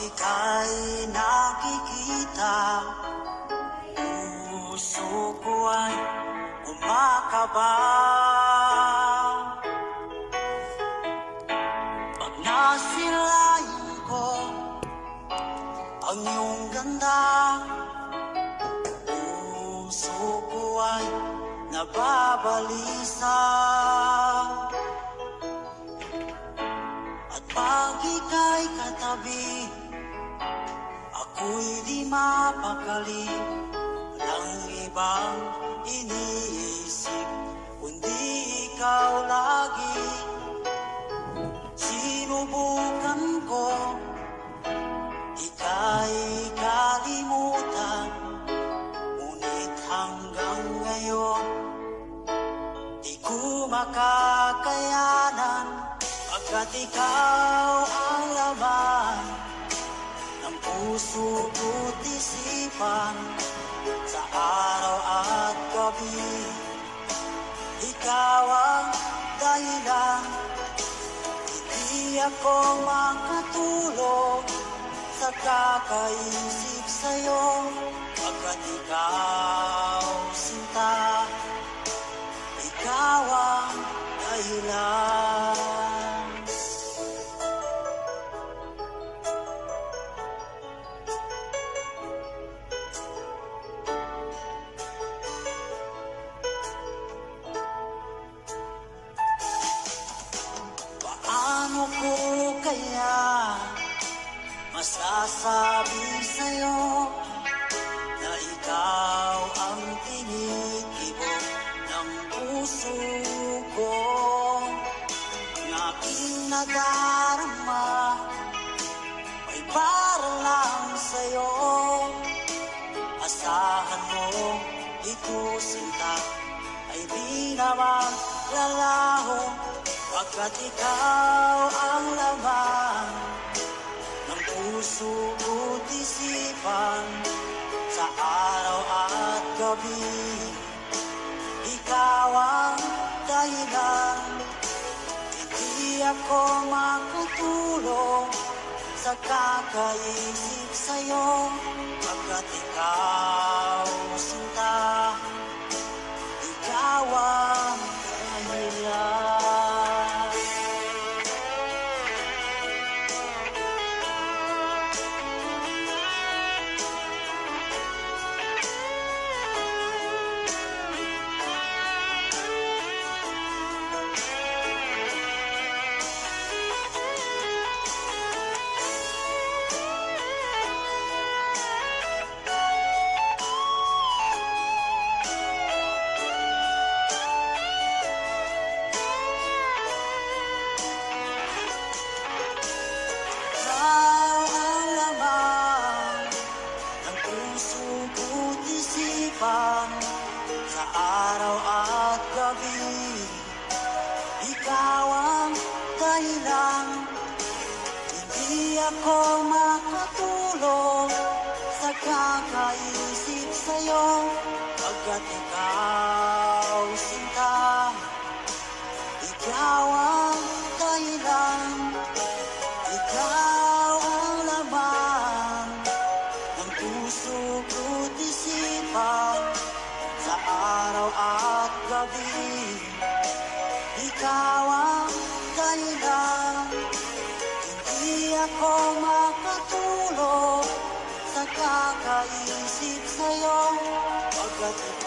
ika'y nakikita. Puso ko ay umakaba Pag nasilayan ko ang iyong ganda Puso ko ay nababalisa. At pag ika'y katabi Ako'y di mapakali Ng ibang iniisip Kundi ikaw lagi. Sinubukan ko Ika'y kalimutan Ngunit hanggang ngayon Di ko makakayanan. Pagkat ikaw puso ko't isipan Sa araw at gabi. Ikaw ang dahilan. Hindi ako makatulog Sa kakaisip sa'yo. Pagkat ikaw nadarama ay para lang sa'yo. Asahan mo ito sinta ay di naman lalaho. Pagkat ikaw ang laman ng puso ko't isipan Sa araw at gabi Hindi ako makatulog Sa kakaisip sa'yo. Pagkat ikaw araw at gabi. Ikaw ang dahilan, hindi ako makatulog sa kakaisip sa'yo. Pagkat ikaw sinta, ikaw ang araw at gabi Ikaw ang dahilan Hindi ako makatulog Sa kakaisip sa'yo. Pagkat